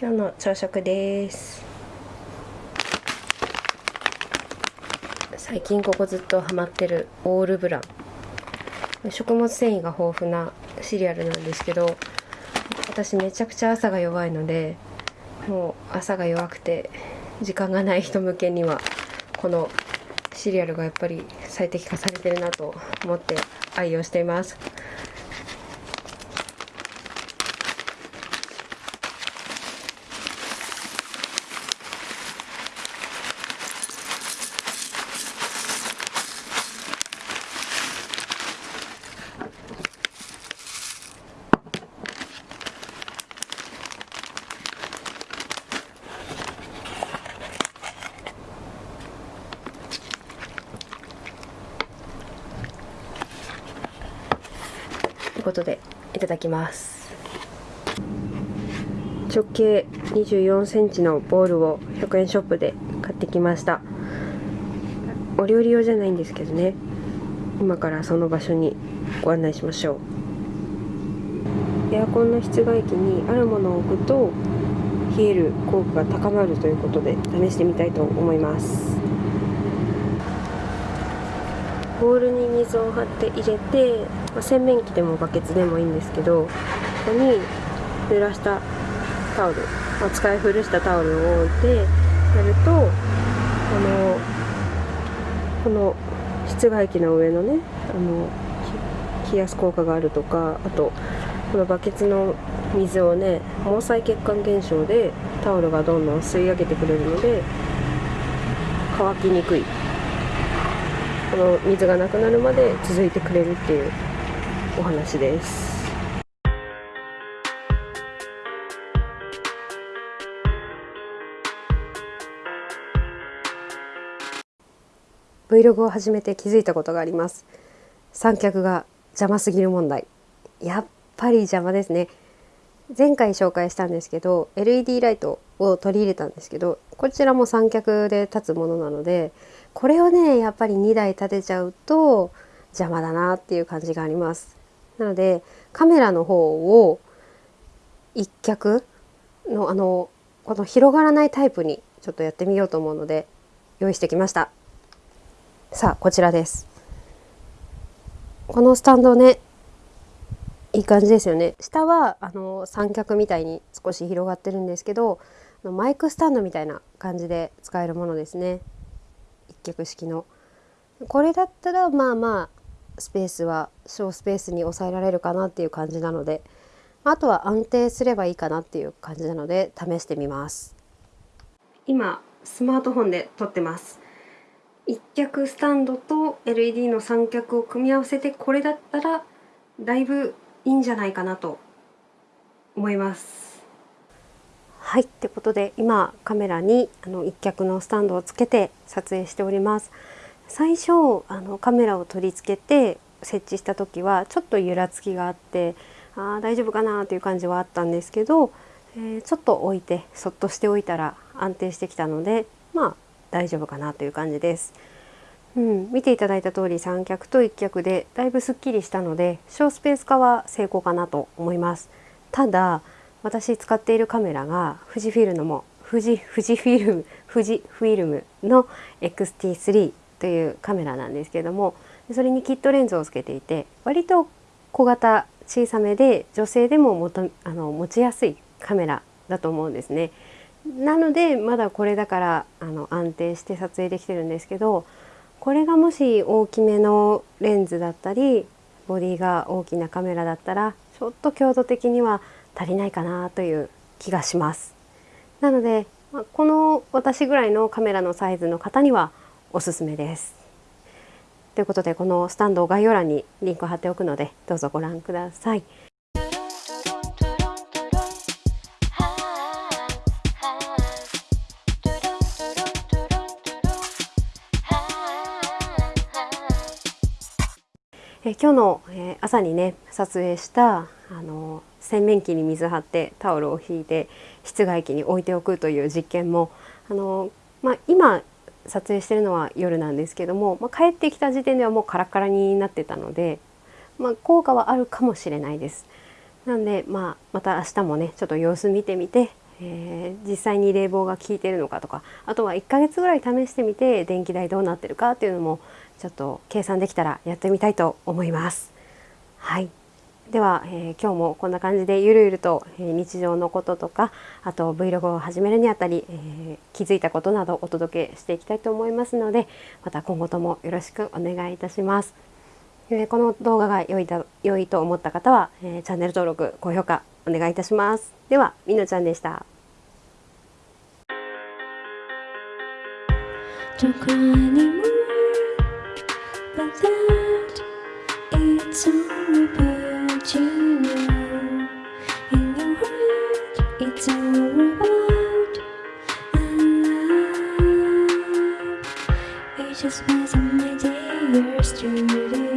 今日の朝食です。最近ここずっとハマってるオールブラン。食物繊維が豊富なシリアルなんですけど私めちゃくちゃ朝が弱いのでもう朝が弱くて時間がない人向けにはこのシリアルがやっぱり最適化されてるなと思って愛用しています。いうことでいただきます。直径24センチのボールを100円ショップで買ってきました。お料理用じゃないんですけどね。今からその場所にご案内しましょう。エアコンの室外機にあるものを置くと冷える効果が高まるということで試してみたいと思います。ボウルに水を張って入れて、まあ、洗面器でもバケツでもいいんですけどここに濡らしたタオル、まあ、使い古したタオルを置いてやるとあのこの室外機の上のねあの冷やす効果があるとかあとこのバケツの水をね毛細血管現象でタオルがどんどん吸い上げてくれるので乾きにくい。この水がなくなるまで続いてくれるっていうお話です。Vlog を始めて気づいたことがあります。三脚が邪魔すぎる問題。やっぱり邪魔ですね。前回紹介したんですけど LED ライトを取り入れたんですけどこちらも三脚で立つものなのでこれをねやっぱり2台立てちゃうと邪魔だなっていう感じがあります。なのでカメラの方を一脚のあのこの広がらないタイプにちょっとやってみようと思うので用意してきました。さあこちらです。このスタンドねいい感じですよね。下はあの三脚みたいに少し広がってるんですけどマイクスタンドみたいな感じで使えるものですね。脚式の。これだったらまあまあスペースは小スペースに抑えられるかなっていう感じなのであとは安定すればいいかなっていう感じなので試してみます。今スマートフォンで撮ってます。一脚スタンドと LED の三脚を組み合わせてこれだったらだいぶいいんじゃないかなと思います。はいってことで今カメラにあの一脚のスタンドをつけて撮影しております最初あのカメラを取り付けて設置した時はちょっと揺らつきがあってあー大丈夫かなという感じはあったんですけど、えー、ちょっと置いてそっとしておいたら安定してきたのでまあ大丈夫かなという感じです。うん、見ていただいた通り三脚と一脚でだいぶすっきりしたので小スペース化は成功かなと思います。ただ私使っているカメラが富士フィルムも富士富士フィルム富士フィルムの XT3 というカメラなんですけどもそれにキットレンズをつけていて割と小型小さめで女性でももとあの持ちやすいカメラだと思うんですね。なのでまだこれだからあの安定して撮影できてるんですけどこれがもし大きめのレンズだったりボディが大きなカメラだったらちょっと強度的には足りないかなという気がします。なのでこの私ぐらいのカメラのサイズの方にはおすすめです。ということでこのスタンドを概要欄にリンクを貼っておくのでどうぞご覧ください。え今日の、え朝にね撮影したあの洗面器に水張ってタオルを引いて室外機に置いておくという実験もあの、まあ、今撮影してるのは夜なんですけども、まあ、帰ってきた時点ではもうカラカラになってたので、まあ、効果はあるかもしれないです。なんで、まあ、また明日もねちょっと様子見てみて、えー、実際に冷房が効いてるのかとかあとは1ヶ月ぐらい試してみて電気代どうなってるかっていうのもちょっと計算できたらやってみたいと思います。はいでは、えー、今日もこんな感じでゆるゆると、えー、日常のこととかあと Vlog を始めるにあたり、えー、気づいたことなどお届けしていきたいと思いますのでまた今後ともよろしくお願いいたします。えこの動画が良いだ良いと思った方は、えチャンネル登録高評価お願いいたします。ではみのちゃんでした。Don't cry anymore, but that it's all about about In your heart, it's all about love It just wasn't my day yesterday